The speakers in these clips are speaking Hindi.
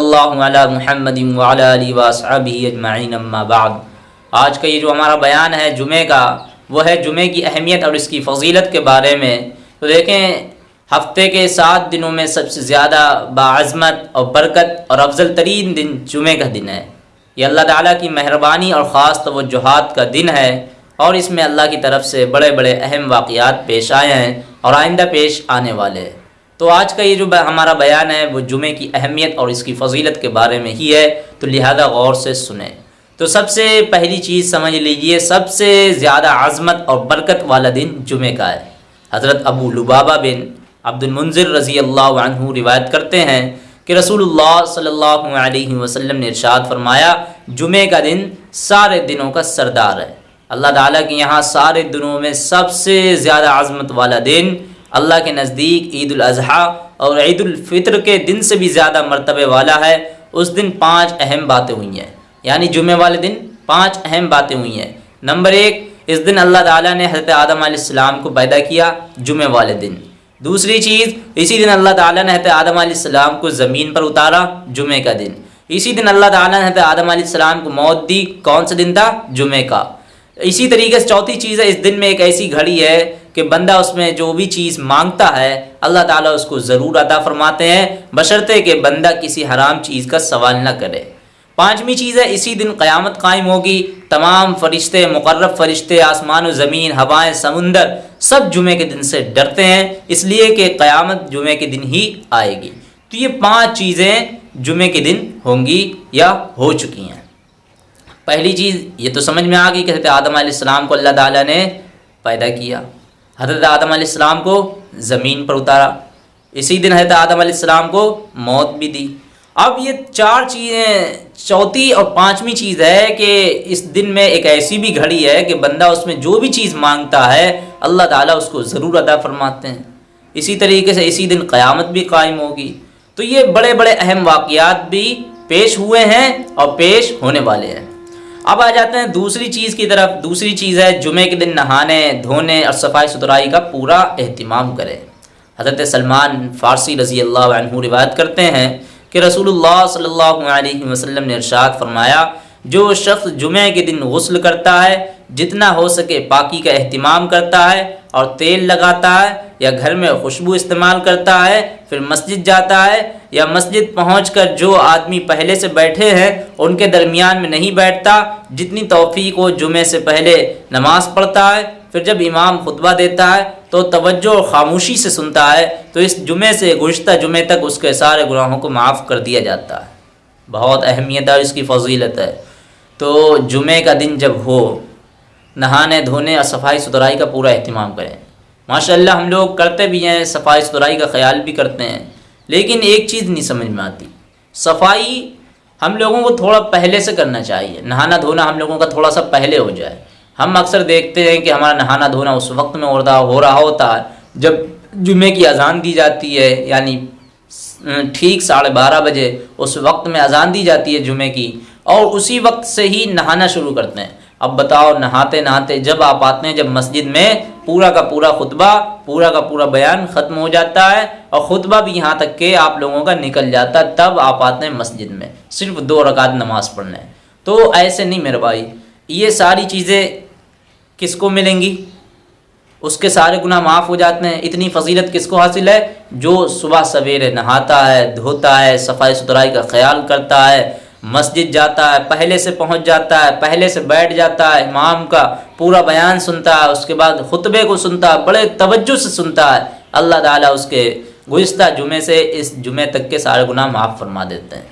महमद अजमाइन बाद। आज का ये जो हमारा बयान है जुमे का, वो है जुमे की अहमियत और इसकी फजीलत के बारे में। तो देखें, हफ़्ते के सात दिनों में सबसे ज़्यादा बाज़मत और बरकत और अफजल तरीन दिन जुमे का दिन है। ये अल्लाह ताला की मेहरबानी और ख़ास तवजुहात का दिन है और इसमें अल्लाह की तरफ़ से बड़े बड़े अहम वाक़ात पेश आए हैं और आइंदा पेश आने वाले हैं। तो आज का ये जो हमारा बयान है, वो जुमे की अहमियत और इसकी फजीलत के बारे में ही है तो लिहाजा गौर से सुने। तो सबसे पहली चीज़ समझ लीजिए, सबसे ज़्यादा आज़मत और बरकत वाला दिन जुमे का है। हज़रत अबू लुबाबा बिन अब्दुलमंज़िर रज़ी अल्लाह रिवायत करते हैं कि रसूलुल्लाह सल्लल्लाहु अलैहि वसल्लम ने इरशाद फरमाया, जुमे का दिन सारे दिनों का सरदार है। अल्लाह ताला के यहाँ सारे दिनों में सबसे ज़्यादा आज़मत वाला दिन अल्लाह के नज़दीक ईद अज़हा और ईद फ़ितर के दिन से भी ज़्यादा मरतबे वाला है। उस दिन पाँच अहम बातें हुई हैं। यानी जुमे वाले दिन पाँच अहम बातें हुई हैं। नंबर एक, इस दिन अल्लाह ताला ने हज़रत आदम आसमाम को पैदा किया जुमे वाले दिन। दूसरी चीज़, इसी दिन अल्लाह ताला ने हज़रत आदम आसमाम को ज़मीन पर उतारा जुमे का दिन। इसी दिन अल्लाह ताला ने हज़रत आदम आसमाम को मौत दी। कौन सा दिन था? जुमे का। इसी तरीके से चौथी चीज़ है, इस दिन में एक ऐसी घड़ी है कि बंदा उसमें जो भी चीज़ माँगता है, अल्लाह ताला उसको ज़रूर अदा फरमाते हैं, बशर्ते कि बंदा किसी हराम चीज़ का सवाल न करे। पाँचवीं चीज़ है, इसी दिन क़यामत कायम होगी। तमाम फरिश्ते, मुकर्रब फरिश्ते, आसमान, ज़मीन, हवाएँ, समुंदर, सब जुमे के दिन से डरते हैं, इसलिए कि क़यामत जुमे के दिन ही आएगी। तो ये पाँच चीज़ें जुमे के दिन होंगी या हो चुकी हैं। पहली चीज़, ये तो समझ में आ गई कि आदम आसमाम को अल्लाह ताला ने पैदा किया। हज़रत आदम आसमाम को ज़मीन पर उतारा। इसी दिन हज़रत आदम आसमाम को मौत भी दी। अब ये चार चीज़ें, चौथी और पांचवी चीज़ है कि इस दिन में एक ऐसी भी घड़ी है कि बंदा उसमें जो भी चीज़ माँगता है, अल्लाह ताला उसको ज़रूर अदा फरमाते हैं। इसी तरीके से इसी दिन क़यामत भी कायम होगी। तो ये बड़े बड़े अहम वाक़ात भी पेश हुए हैं और पेश होने वाले हैं। अब आ जाते हैं दूसरी चीज़ की तरफ़। दूसरी चीज़ है, जुमे के दिन नहाने, धोने और सफ़ाई सुथराई का पूरा अहतमाम करें। हज़रत सलमान फ़ारसी रज़ी अल्लाह रिवायत करते हैं कि रसूलुल्लाह सल्लल्लाहु अलैहि वसल्लम ने इरशाद फरमाया, जो शख्स जुमे के दिन गसल करता है जितना हो सके पाकी का अहतमाम करता है और तेल लगाता है या घर में खुशबू इस्तेमाल करता है, फिर मस्जिद जाता है या मस्जिद पहुंचकर जो आदमी पहले से बैठे हैं, उनके दरमियान में नहीं बैठता, जितनी तोफ़ी को जुमे से पहले नमाज़ पढ़ता है, फिर जब इमाम खुतबा देता है तो तवज्जो और ख़ामोशी से सुनता है तो इस जुमे से गुज्त जुमे तक उसके सारे गुनाहों को माफ़ कर दिया जाता है। बहुत अहमियत है इसकी फजीलत है। तो जुमे का दिन जब हो नहाने, धोने और सफ़ाई सुथराई का पूरा अहतमाम करें। माशाल्लाह, हम लोग करते भी हैं, सफ़ाई सुथराई का ख्याल भी करते हैं, लेकिन एक चीज़ नहीं समझ में आती। सफ़ाई हम लोगों को थोड़ा पहले से करना चाहिए। नहाना, धोना हम लोगों का थोड़ा सा पहले हो जाए। हम अक्सर देखते हैं कि हमारा नहाना, धोना उस वक्त में हो रहा हो रहा होता है जब जुमे की अजान दी जाती है, यानी ठीक साढ़े बारह बजे उस वक्त में अजान दी जाती है जुमे की, और उसी वक्त से ही नहाना शुरू करते हैं। अब बताओ, नहाते नहाते जब आप आते हैं, जब मस्जिद में, पूरा का पूरा खुतबा, पूरा का पूरा बयान ख़त्म हो जाता है और ख़ुतबा भी यहाँ तक के आप लोगों का निकल जाता है, तब आप आते हैं मस्जिद में। सिर्फ़ दो रकात नमाज़ पढ़ने। तो ऐसे नहीं मेरे भाई, ये सारी चीज़ें किसको मिलेंगी? उसके सारे गुनाह माफ़ हो जाते हैं। इतनी फजीलत किसको हासिल है? जो सुबह सवेरे नहाता है, धोता है सफ़ाई सुथराई का ख्याल करता है मस्जिद जाता है, पहले से पहुँच जाता है, पहले से बैठ जाता है, इमाम का पूरा बयान सुनता है, उसके बाद खुतबे को सुनता है, बड़े तवज्जो से सुनता है। अल्लाह ताला उसके गुज्त जुमे से इस जुमे तक के सारे गुनाह माफ़ फरमा देते हैं।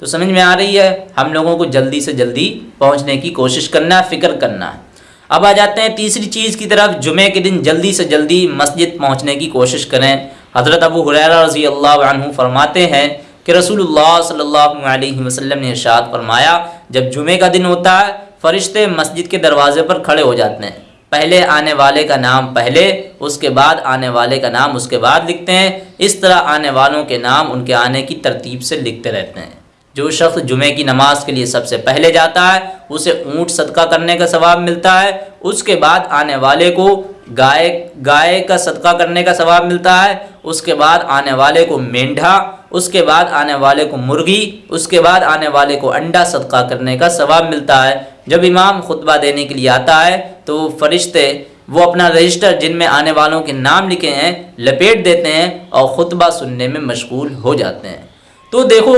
तो समझ में आ रही है, हम लोगों को जल्दी से जल्दी पहुँचने की कोशिश करना है फ़िक्र करना है। अब आ जाते हैं तीसरी चीज़ की तरफ़, जुमे के दिन जल्दी से जल्दी मस्जिद पहुँचने की कोशिश करें। हज़रत अबू हुरैरा रज़ी अल्लाह फरमाते हैं कि रसूलुल्लाह सल्लल्लाहु अलैहि वसल्लम ने इरशाद फरमाया, जब जुमे का दिन होता है, फ़रिश्ते मस्जिद के दरवाज़े पर खड़े हो जाते हैं। पहले आने वाले का नाम पहले, उसके बाद आने वाले का नाम उसके बाद लिखते हैं। इस तरह आने वालों के नाम उनके आने की तरतीब से लिखते रहते हैं। जो शख्स जुमे की नमाज़ के लिए सबसे पहले जाता है, उसे ऊँट सदका करने का सवाब मिलता है। उसके बाद आने वाले को गाय गाय का सदका करने का सवाब मिलता है। उसके बाद आने वाले को मेंढा उसके बाद आने वाले को मुर्गी, उसके बाद आने वाले को अंडा सदका करने का सवाब मिलता है। जब इमाम खुतबा देने के लिए आता है तो वो फरिश्ते, वो अपना रजिस्टर जिनमें आने वालों के नाम लिखे हैं, लपेट देते हैं और ख़ुतबा सुनने में मशगूल हो जाते हैं। तो देखो,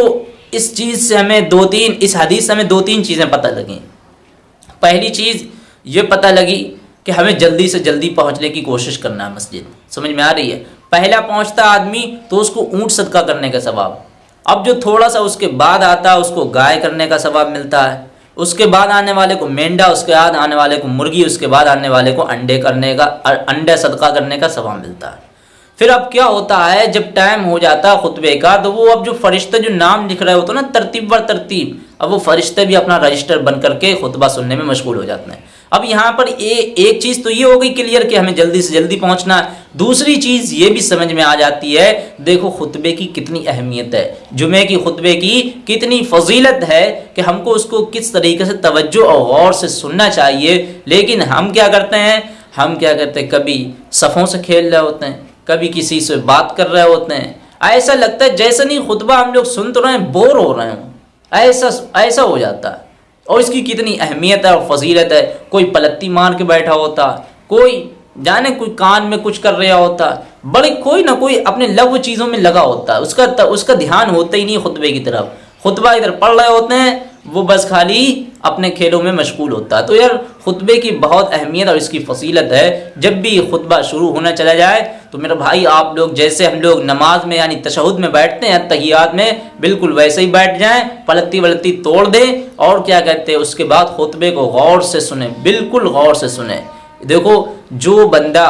इस चीज़ से हमें दो तीन, इस हदीस से हमें दो तीन चीज़ें पता लगें। पहली चीज़, ये पता लगी कि हमें जल्दी से जल्दी पहुँचने की कोशिश करना है मस्जिद। समझ में आ रही है? पहला पहुँचता आदमी तो उसको ऊँट सदका करने का सवाब। अब जो थोड़ा सा उसके बाद आता है, उसको गाय करने का सवाब मिलता है। उसके बाद आने वाले को मेंढा, उसके बाद आने वाले को मुर्गी, उसके बाद आने वाले को अंडे करने का अंडे सदका करने का सवाब मिलता है। फिर अब क्या होता है, जब टाइम हो जाता है खुतबे का तो वो अब जो फरिश्ते जो नाम लिख रहे होते ना, तरतीब बर तरतीब, अब वो फरिश्ते भी अपना रजिस्टर बन करके खुतबा सुनने में मशगूल हो जाते हैं। अब यहाँ पर ए, एक चीज़ तो ये हो गई क्लियर कि हमें जल्दी से जल्दी पहुँचना है। दूसरी चीज़ ये भी समझ में आ जाती है देखो खुतबे की कितनी अहमियत है। जुमे की खुतबे की कितनी फजीलत है कि हमको उसको किस तरीके से तवज्जो और गौर से सुनना चाहिए। लेकिन हम क्या करते हैं? हम क्या करते हैं? कभी सफ़ों से खेल रहे होते हैं कभी किसी से बात कर रहे होते हैं। ऐसा लगता है जैसे नहीं खुतबा हम लोग सुन तो रहे हैं बोर हो रहे हों। ऐसा ऐसा हो जाता है। और इसकी कितनी अहमियत है और फजीलत है? कोई पलत्ती मार के बैठा होता, कोई जाने कोई कान में कुछ कर रहा होता, बड़े कोई ना कोई अपने लव चीज़ों में लगा होता। उसका उसका ध्यान होता ही नहीं खुतबे की तरफ़। खुतबा इधर पढ़ रहे होते हैं, वो बस खाली अपने खेलों में मशगूल होता। है तो यार, खुतबे की बहुत अहमियत और इसकी फसीलत है। जब भी खुतबा शुरू होना चला जाए तो मेरा भाई, आप लोग जैसे हम लोग नमाज़ में, यानी तशहद में बैठते हैं, तहियात में, बिल्कुल वैसे ही बैठ जाएँ पलती वलती तोड़ दें, और क्या कहते हैं, उसके बाद खुतबे को गौर से सुने, बिल्कुल गौर से सुने। देखो, जो बंदा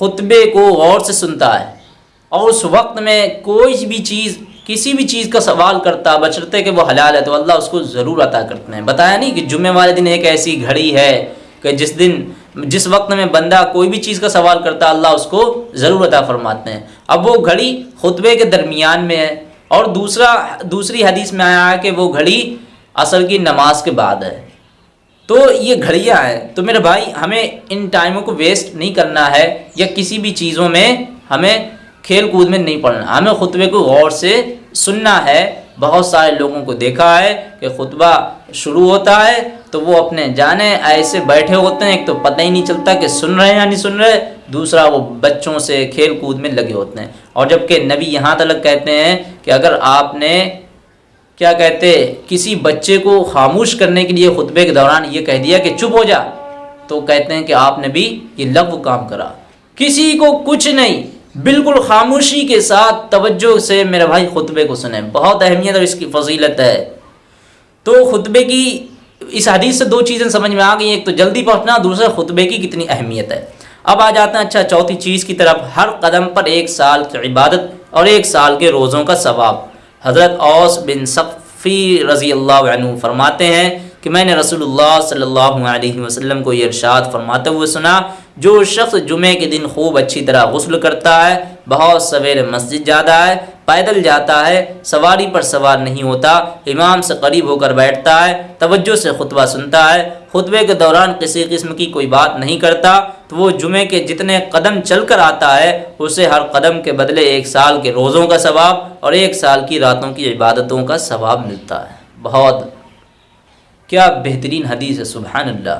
खुतबे को गौर से सुनता है, और उस वक्त में कोई भी चीज़ किसी भी चीज़ का सवाल करता बचरते कि वो हलाल है तो अल्लाह उसको ज़रूर अता करते हैं। बताया नहीं कि जुम्मे वाले दिन एक ऐसी घड़ी है कि जिस दिन, जिस वक्त में बंदा कोई भी चीज़ का सवाल करता, अल्लाह उसको ज़रूर अता फरमाते हैं। अब वो घड़ी खुतबे के दरमियान में है और दूसरा, दूसरी हदीस में आया है कि वो घड़ी असल की नमाज़ के बाद है। तो ये घड़ियाँ हैं। तो मेरे भाई, हमें इन टाइमों को वेस्ट नहीं करना है या किसी भी चीज़ों में हमें खेल कूद में नहीं पढ़ना। हमें खुतबे को गौर से सुनना है। बहुत सारे लोगों को देखा है कि खुतबा शुरू होता है तो वो अपने जाने ऐसे बैठे होते हैं, एक तो पता ही नहीं चलता कि सुन रहे हैं या नहीं सुन रहे। दूसरा, वो बच्चों से खेल कूद में लगे होते हैं। और जबकि नबी यहाँ तक कहते हैं कि अगर आपने, क्या कहते किसी बच्चे को खामोश करने के लिए खुतबे के दौरान ये कह दिया कि चुप हो जा तो कहते हैं कि आपने भी ये लघु काम करा। किसी को कुछ नहीं बिल्कुल खामोशी के साथ तवज्जो से मेरे भाई खुतबे को सुने। बहुत अहमियत और इसकी फजीलत है। तो खुतबे की, इस हदीस से दो चीज़ें समझ में आ गई, एक तो जल्दी पहुँचना, दूसरा खुतबे की कितनी अहमियत है। अब आ जाते हैं अच्छा चौथी चीज़ की तरफ़। हर कदम पर एक साल की इबादत और एक साल के रोज़ों का सवाब। हज़रत औस बिन सफ़ी रज़ी अल्लाह फरमाते हैं कि मैंने रसूलुल्लाह सल्लल्लाहु अलैहि वसल्लम को ये इरशाद फरमाते हुए सुना, जो शख्स जुमे के दिन खूब अच्छी तरह गसल करता है, बहुत सवेरे मस्जिद जाता है, पैदल जाता है, सवारी पर सवार नहीं होता, इमाम से करीब होकर बैठता है, तवज्जो से खुतबा सुनता है, खुतबे के दौरान किसी किस्म की कोई बात नहीं करता तो वो जुमे के जितने कदम चल कर आता है, उसे हर कदम के बदले एक साल के रोज़ों का सवाब और एक साल की रातों की इबादतों का सवाब मिलता है। बहुत क्या बेहतरीन हदीस है सुबहान अल्लाह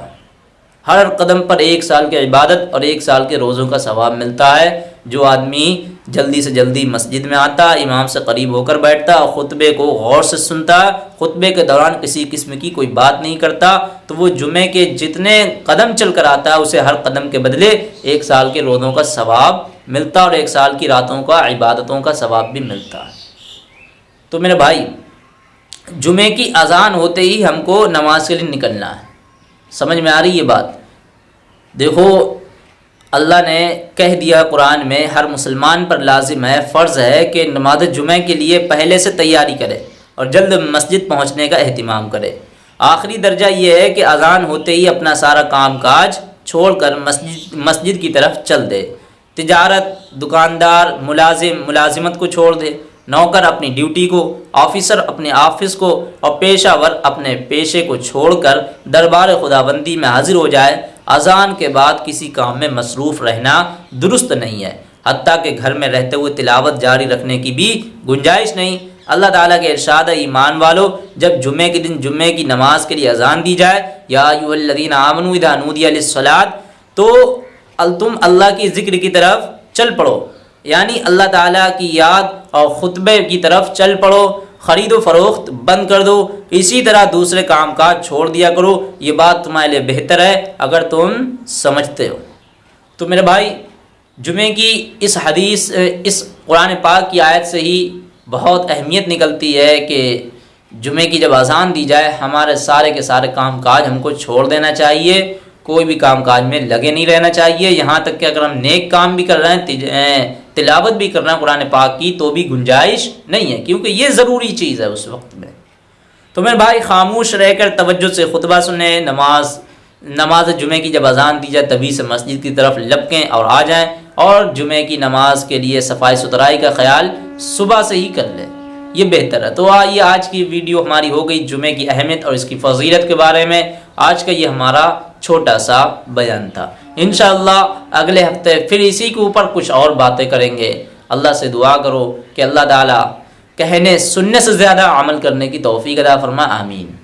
हर कदम पर एक साल के इबादत और एक साल के रोज़ों का सवाब मिलता है, जो आदमी जल्दी से जल्दी मस्जिद में आता, इमाम से करीब होकर बैठता और ख़ुतबे को गौर से सुनता, खुतबे के दौरान किसी किस्म की कोई बात नहीं करता तो वो जुमे के जितने कदम चल कर आता है, उसे हर कदम के बदले एक साल के रोज़ों का सवाब मिलता और एक साल की रातों का, इबादतों का सवाब भी मिलता है। तो मेरे भाई जुमे की अजान होते ही हमको नमाज़ के लिए निकलना है। समझ में आ रही है बात? देखो, अल्लाह ने कह दिया कुरान में, हर मुसलमान पर लाजिम है, फ़र्ज़ है कि नमाज़ जुमे के लिए पहले से तैयारी करे और जल्द मस्जिद पहुँचने का अहतमाम करे। आखिरी दर्जा ये है कि अजान होते ही अपना सारा काम काज छोड़ कर मस्जिद मस्जिद की तरफ़ चल दे। तजारत, दुकानदार, मुलाजिम, मुलाजिमत को छोड़ दे। नौकर अपनी ड्यूटी को, ऑफिसर अपने ऑफ़िस को और पेशावर अपने पेशे को छोड़कर दरबार खुदाबंदी में हाजिर हो जाए, अजान के बाद किसी काम में मसरूफ़ रहना दुरुस्त नहीं है। हती के घर में रहते हुए तिलावत जारी रखने की भी गुंजाइश नहीं। अल्लाह ताला के इरशाद ईमान वालो, जब जुम्मे के दिन जुम्मे की नमाज़ के लिए अजान दी जाए, या यूल्लिन आमनु इदानूदियासलाद तो तुम अल्लाह की ज़िक्र की तरफ़ चल पड़ो। यानी अल्लाह ताला की याद और ख़ुतबे की तरफ़ चल पड़ो, ख़रीदो फ़रोख्त बंद कर दो, इसी तरह दूसरे काम काज छोड़ दिया करो। ये बात तुम्हारे लिए बेहतर है, अगर तुम समझते हो। तो मेरे भाई, जुमे की इस हदीस, इस कुरान पाक की आयत से ही बहुत अहमियत निकलती है कि जुमे की जब अजान दी जाए, हमारे सारे के सारे काम काज हमको छोड़ देना चाहिए। कोई भी काम काज में लगे नहीं रहना चाहिए। यहाँ तक कि अगर हम नेक काम भी कर रहे हैं तिलावत भी करना कुरान पाक की तो भी गुंजाइश नहीं है, क्योंकि ये ज़रूरी चीज़ है उस वक्त में। तो मेरे भाई खामोश रहकर तवज्जो से खुतबा सुने नमाज़ नमाज़ जुमे की जब अजान दी जाए, तभी से मस्जिद की तरफ़ लपकें और आ जाएँ और जुमे की नमाज़ के लिए सफ़ाई सुथराई का ख्याल सुबह से ही कर लें। ये बेहतर है। तो आइए आज की वीडियो हमारी हो गई जुमे की अहमियत और इसकी फजीलत के बारे में। आज का ये हमारा छोटा सा बयान था। इन अगले हफ़्ते फिर इसी के ऊपर कुछ और बातें करेंगे। अल्लाह से दुआ करो कि अल्लाह ताला कहने, सुनने से ज़्यादा अमल करने की तोफ़ी अदा फरमा, आमीन।